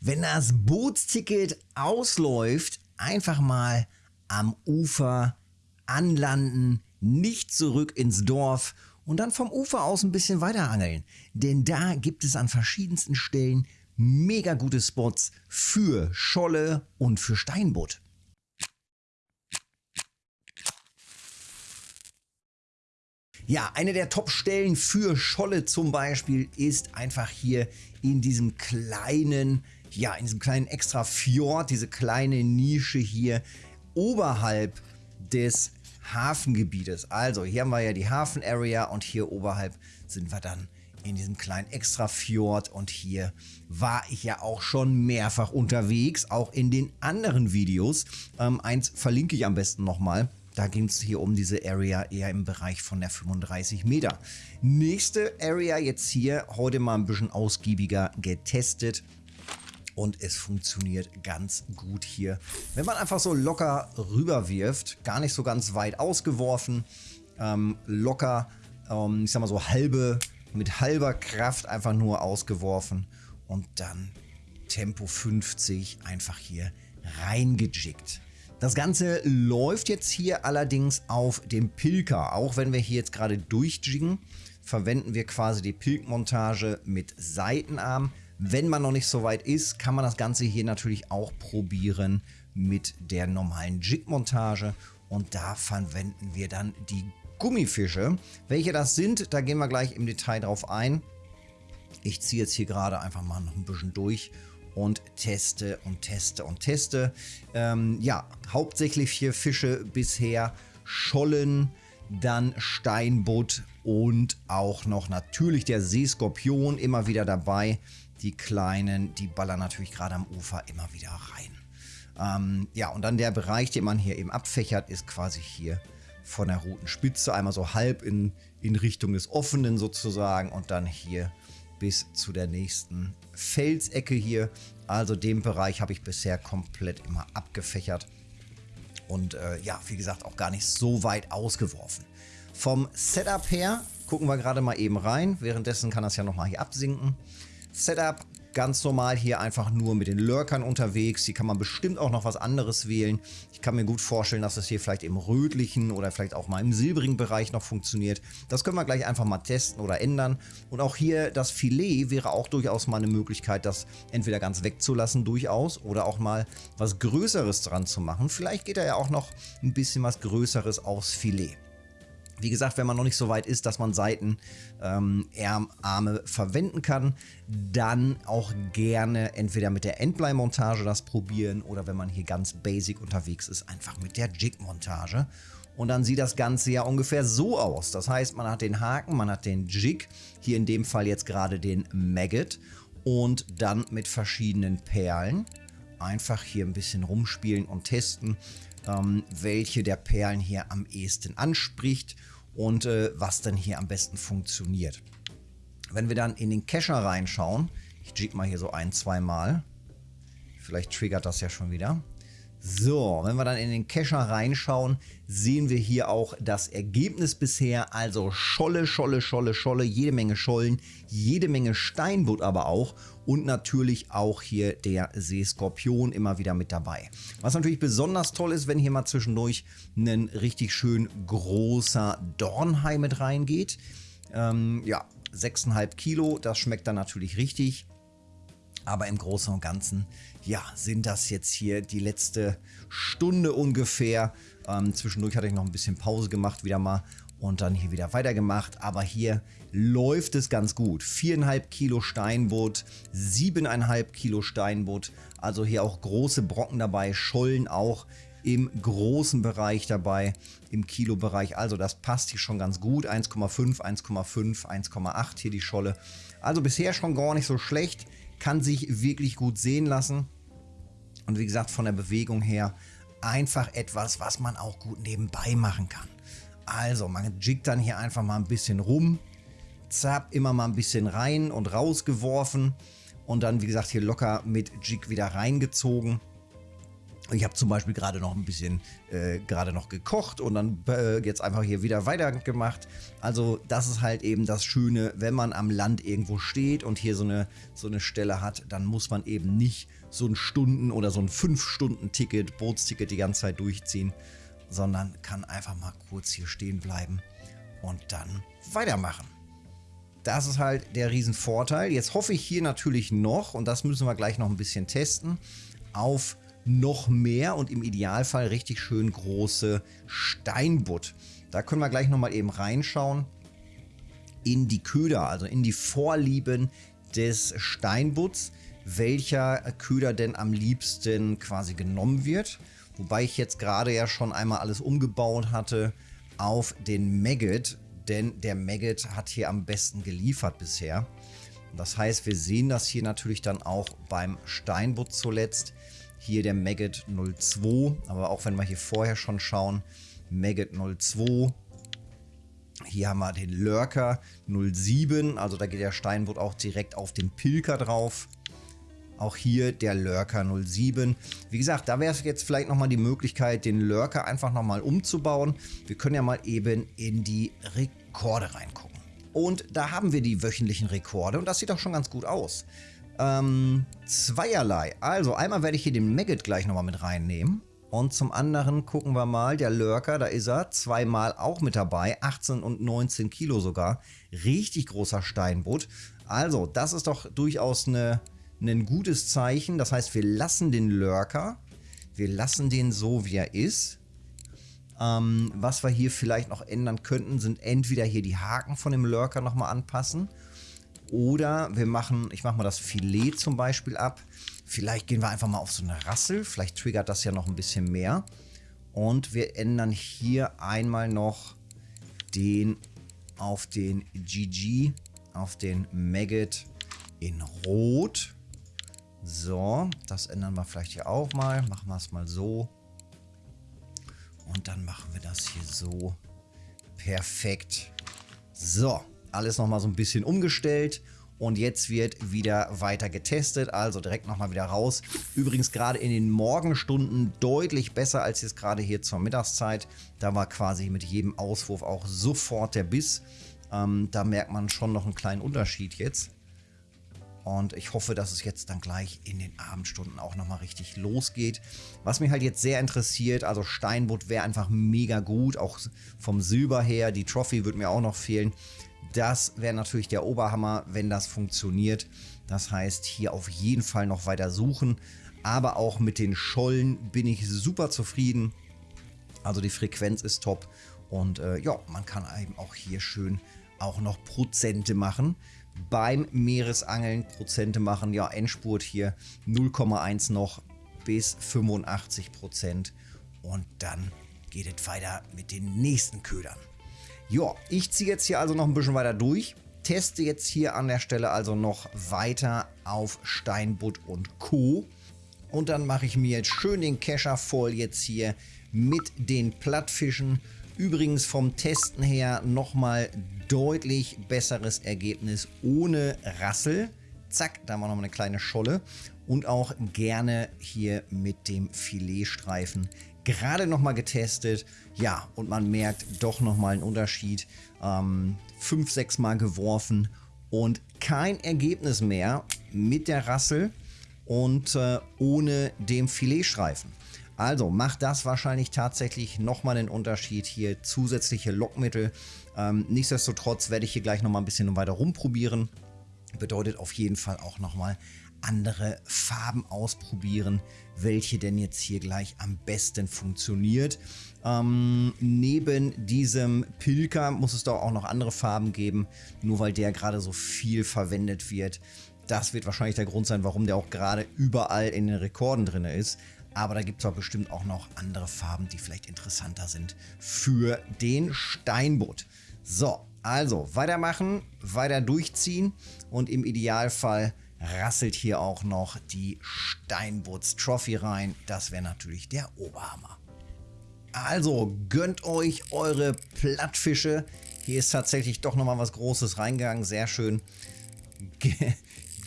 wenn das Bootsticket ausläuft, einfach mal am Ufer anlanden, nicht zurück ins Dorf und dann vom Ufer aus ein bisschen weiter angeln. Denn da gibt es an verschiedensten Stellen mega gute Spots für Scholle und für Steinbutt. Ja, eine der Top-Stellen für Scholle zum Beispiel ist einfach hier in diesem kleinen, ja, in diesem kleinen extra Fjord, diese kleine Nische hier oberhalb des Hafengebietes. Also hier haben wir ja die Hafen-Area und hier oberhalb sind wir dann in diesem kleinen Extra-Fjord und hier war ich ja auch schon mehrfach unterwegs, auch in den anderen Videos. Ähm, eins verlinke ich am besten nochmal. Da ging es hier um diese Area eher im Bereich von der 35 Meter. Nächste Area jetzt hier, heute mal ein bisschen ausgiebiger getestet. Und es funktioniert ganz gut hier. Wenn man einfach so locker rüber wirft, gar nicht so ganz weit ausgeworfen, ähm, locker, ähm, ich sag mal so halbe, mit halber Kraft einfach nur ausgeworfen und dann Tempo 50 einfach hier reingejickt. Das Ganze läuft jetzt hier allerdings auf dem Pilker. Auch wenn wir hier jetzt gerade durchjiggen, verwenden wir quasi die Pilkmontage mit Seitenarm. Wenn man noch nicht so weit ist, kann man das Ganze hier natürlich auch probieren mit der normalen Jig-Montage. Und da verwenden wir dann die Gummifische. Welche das sind, da gehen wir gleich im Detail drauf ein. Ich ziehe jetzt hier gerade einfach mal noch ein bisschen durch und teste und teste und teste. Ähm, ja, hauptsächlich vier Fische bisher. Schollen, dann Steinbutt und auch noch natürlich der Seeskorpion immer wieder dabei. Die kleinen, die ballern natürlich gerade am Ufer immer wieder rein. Ähm, ja, und dann der Bereich, den man hier eben abfächert, ist quasi hier von der roten Spitze einmal so halb in, in Richtung des Offenen sozusagen und dann hier bis zu der nächsten Felsecke hier. Also den Bereich habe ich bisher komplett immer abgefächert. Und äh, ja, wie gesagt, auch gar nicht so weit ausgeworfen. Vom Setup her gucken wir gerade mal eben rein. Währenddessen kann das ja nochmal hier absinken. Setup ganz normal hier einfach nur mit den Lurkern unterwegs. Hier kann man bestimmt auch noch was anderes wählen. Ich kann mir gut vorstellen, dass das hier vielleicht im rötlichen oder vielleicht auch mal im silbrigen Bereich noch funktioniert. Das können wir gleich einfach mal testen oder ändern. Und auch hier das Filet wäre auch durchaus mal eine Möglichkeit, das entweder ganz wegzulassen durchaus oder auch mal was Größeres dran zu machen. Vielleicht geht da ja auch noch ein bisschen was Größeres aufs Filet. Wie gesagt, wenn man noch nicht so weit ist, dass man Seitenarme ähm, verwenden kann, dann auch gerne entweder mit der Endblei-Montage das probieren oder wenn man hier ganz basic unterwegs ist, einfach mit der Jig-Montage. Und dann sieht das Ganze ja ungefähr so aus. Das heißt, man hat den Haken, man hat den Jig, hier in dem Fall jetzt gerade den Maggot und dann mit verschiedenen Perlen einfach hier ein bisschen rumspielen und testen ähm, welche der Perlen hier am ehesten anspricht und äh, was dann hier am besten funktioniert. Wenn wir dann in den Cacher reinschauen, ich jig mal hier so ein, zwei Mal, vielleicht triggert das ja schon wieder, so, wenn wir dann in den Cacher reinschauen, sehen wir hier auch das Ergebnis bisher. Also Scholle, Scholle, Scholle, Scholle, jede Menge Schollen, jede Menge Steinbutt aber auch und natürlich auch hier der Seeskorpion immer wieder mit dabei. Was natürlich besonders toll ist, wenn hier mal zwischendurch ein richtig schön großer Dornhai mit reingeht. Ähm, ja, 6,5 Kilo, das schmeckt dann natürlich richtig. Aber im Großen und Ganzen, ja, sind das jetzt hier die letzte Stunde ungefähr. Ähm, zwischendurch hatte ich noch ein bisschen Pause gemacht, wieder mal und dann hier wieder weitergemacht. Aber hier läuft es ganz gut. 4,5 Kilo Steinbutt, 7,5 Kilo Steinbutt. Also hier auch große Brocken dabei, Schollen auch im großen Bereich dabei, im Kilobereich. Also das passt hier schon ganz gut. 1,5, 1,5, 1,8 hier die Scholle. Also bisher schon gar nicht so schlecht kann sich wirklich gut sehen lassen. Und wie gesagt, von der Bewegung her einfach etwas, was man auch gut nebenbei machen kann. Also, man jiggt dann hier einfach mal ein bisschen rum, zapp, immer mal ein bisschen rein und rausgeworfen und dann, wie gesagt, hier locker mit Jig wieder reingezogen. Ich habe zum Beispiel gerade noch ein bisschen äh, gerade noch gekocht und dann äh, jetzt einfach hier wieder weitergemacht. Also das ist halt eben das Schöne, wenn man am Land irgendwo steht und hier so eine, so eine Stelle hat, dann muss man eben nicht so ein Stunden- oder so ein 5-Stunden-Ticket, Bootsticket die ganze Zeit durchziehen, sondern kann einfach mal kurz hier stehen bleiben und dann weitermachen. Das ist halt der Riesenvorteil. Jetzt hoffe ich hier natürlich noch, und das müssen wir gleich noch ein bisschen testen, auf noch mehr und im Idealfall richtig schön große Steinbutt. Da können wir gleich nochmal eben reinschauen in die Köder, also in die Vorlieben des Steinbutts, welcher Köder denn am liebsten quasi genommen wird. Wobei ich jetzt gerade ja schon einmal alles umgebaut hatte auf den Maggot, denn der Maggot hat hier am besten geliefert bisher. Das heißt, wir sehen das hier natürlich dann auch beim Steinbutt zuletzt. Hier der Maggot 02, aber auch wenn wir hier vorher schon schauen, Maggot 02. Hier haben wir den Lurker 07, also da geht der Steinbutt auch direkt auf den Pilker drauf. Auch hier der Lurker 07. Wie gesagt, da wäre es jetzt vielleicht nochmal die Möglichkeit, den Lurker einfach nochmal umzubauen. Wir können ja mal eben in die Rekorde reingucken. Und da haben wir die wöchentlichen Rekorde und das sieht auch schon ganz gut aus. Ähm, zweierlei. Also einmal werde ich hier den Maggot gleich nochmal mit reinnehmen. Und zum anderen gucken wir mal, der Lurker, da ist er, zweimal auch mit dabei, 18 und 19 Kilo sogar. Richtig großer Steinbutt. Also, das ist doch durchaus eine, ein gutes Zeichen. Das heißt, wir lassen den Lurker, wir lassen den so, wie er ist. Ähm, was wir hier vielleicht noch ändern könnten, sind entweder hier die Haken von dem Lurker nochmal anpassen oder wir machen, ich mache mal das Filet zum Beispiel ab. Vielleicht gehen wir einfach mal auf so eine Rassel. Vielleicht triggert das ja noch ein bisschen mehr. Und wir ändern hier einmal noch den auf den GG, auf den Maggot in Rot. So, das ändern wir vielleicht hier auch mal. Machen wir es mal so. Und dann machen wir das hier so. Perfekt. So, alles nochmal so ein bisschen umgestellt. Und jetzt wird wieder weiter getestet, also direkt nochmal wieder raus. Übrigens gerade in den Morgenstunden deutlich besser als jetzt gerade hier zur Mittagszeit. Da war quasi mit jedem Auswurf auch sofort der Biss. Ähm, da merkt man schon noch einen kleinen Unterschied jetzt. Und ich hoffe, dass es jetzt dann gleich in den Abendstunden auch nochmal richtig losgeht. Was mich halt jetzt sehr interessiert, also Steinbutt wäre einfach mega gut, auch vom Silber her. Die Trophy würde mir auch noch fehlen. Das wäre natürlich der Oberhammer, wenn das funktioniert. Das heißt, hier auf jeden Fall noch weiter suchen. Aber auch mit den Schollen bin ich super zufrieden. Also die Frequenz ist top. Und äh, ja, man kann eben auch hier schön auch noch Prozente machen. Beim Meeresangeln Prozente machen, ja, Endspurt hier 0,1 noch bis 85 Prozent. Und dann geht es weiter mit den nächsten Ködern. Ja, ich ziehe jetzt hier also noch ein bisschen weiter durch. Teste jetzt hier an der Stelle also noch weiter auf Steinbutt und Co. Und dann mache ich mir jetzt schön den Kescher voll jetzt hier mit den Plattfischen. Übrigens vom Testen her nochmal deutlich besseres Ergebnis ohne Rassel. Zack, da haben wir nochmal eine kleine Scholle. Und auch gerne hier mit dem Filetstreifen gerade nochmal getestet. Ja, und man merkt doch nochmal einen Unterschied. Ähm, fünf, sechs Mal geworfen und kein Ergebnis mehr mit der Rassel und äh, ohne dem Filetstreifen. Also macht das wahrscheinlich tatsächlich nochmal einen Unterschied hier. Zusätzliche Lockmittel. Ähm, nichtsdestotrotz werde ich hier gleich nochmal ein bisschen weiter rumprobieren. Bedeutet auf jeden Fall auch nochmal andere Farben ausprobieren, welche denn jetzt hier gleich am besten funktioniert. Ähm, neben diesem Pilker muss es doch auch noch andere Farben geben, nur weil der gerade so viel verwendet wird. Das wird wahrscheinlich der Grund sein, warum der auch gerade überall in den Rekorden drin ist. Aber da gibt es auch bestimmt auch noch andere Farben, die vielleicht interessanter sind für den Steinbutt. So, also weitermachen, weiter durchziehen und im Idealfall rasselt hier auch noch die Steinbutz Trophy rein. Das wäre natürlich der Oberhammer. Also gönnt euch eure Plattfische. Hier ist tatsächlich doch nochmal was Großes reingegangen. Sehr schön.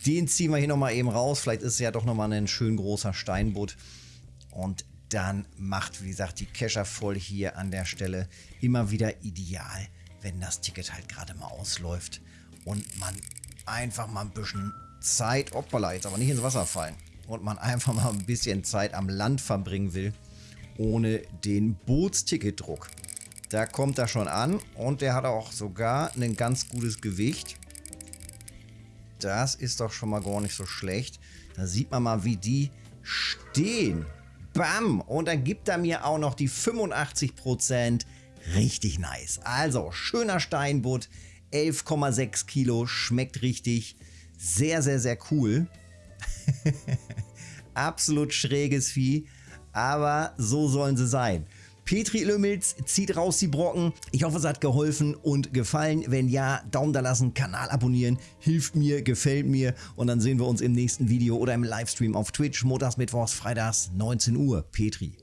Den ziehen wir hier nochmal eben raus. Vielleicht ist es ja doch nochmal ein schön großer Steinbutt. Und dann macht, wie gesagt, die Kescher voll hier an der Stelle immer wieder ideal, wenn das Ticket halt gerade mal ausläuft und man einfach mal ein bisschen Zeit, hoppala, jetzt aber nicht ins Wasser fallen, und man einfach mal ein bisschen Zeit am Land verbringen will, ohne den Bootsticketdruck. Da kommt er schon an und der hat auch sogar ein ganz gutes Gewicht. Das ist doch schon mal gar nicht so schlecht. Da sieht man mal, wie die stehen. Bam! Und dann gibt er mir auch noch die 85%. Richtig nice. Also, schöner Steinbutt. 11,6 Kilo. Schmeckt richtig. Sehr, sehr, sehr cool. Absolut schräges Vieh. Aber so sollen sie sein. Petri Lümmels zieht raus die Brocken. Ich hoffe, es hat geholfen und gefallen. Wenn ja, Daumen da lassen, Kanal abonnieren, hilft mir, gefällt mir und dann sehen wir uns im nächsten Video oder im Livestream auf Twitch, montags, mittwochs, freitags, 19 Uhr. Petri.